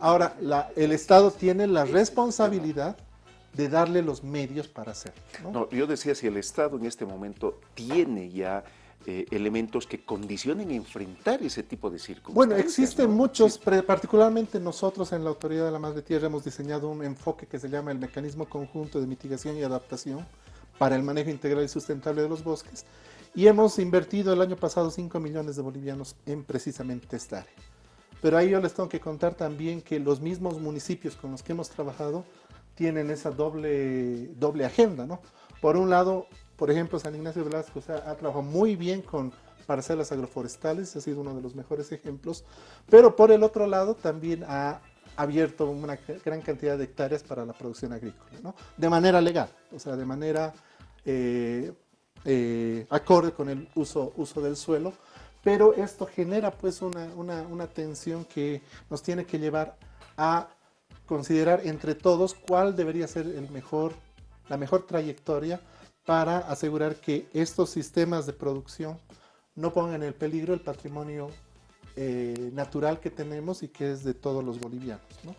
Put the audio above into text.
Ahora, la- el Estado tiene la responsabilidad de darle los medios para hacerlo. ¿no? No, yo decía si el Estado en este momento tiene ya eh, elementos que condicionen enfrentar ese tipo de circunstancias. Bueno, existen ¿no? muchos, particularmente nosotros en la Autoridad de la Madre Tierra hemos diseñado un enfoque que se llama el Mecanismo Conjunto de Mitigación y Adaptación para el manejo integral y sustentable de los bosques y hemos invertido el año pasado 5 millones de bolivianos en precisamente esta área. Pero ahí yo les tengo que contar también que los mismos municipios con los que hemos trabajado tienen esa doble, doble agenda, ¿no? Por un lado, por ejemplo, San Ignacio Velasco ha trabajado muy bien con parcelas agroforestales, ha sido uno de los mejores ejemplos, pero por el otro lado también ha abierto una gran cantidad de hectáreas para la producción agrícola, ¿no? De manera legal, o sea, de manera eh, eh, acorde con el uso, uso del suelo, pero esto genera pues una, una, una tensión que nos tiene que llevar a considerar entre todos cuál debería ser el mejor, la mejor trayectoria para asegurar que estos sistemas de producción no pongan en peligro el patrimonio eh, natural que tenemos y que es de todos los bolivianos. ¿no?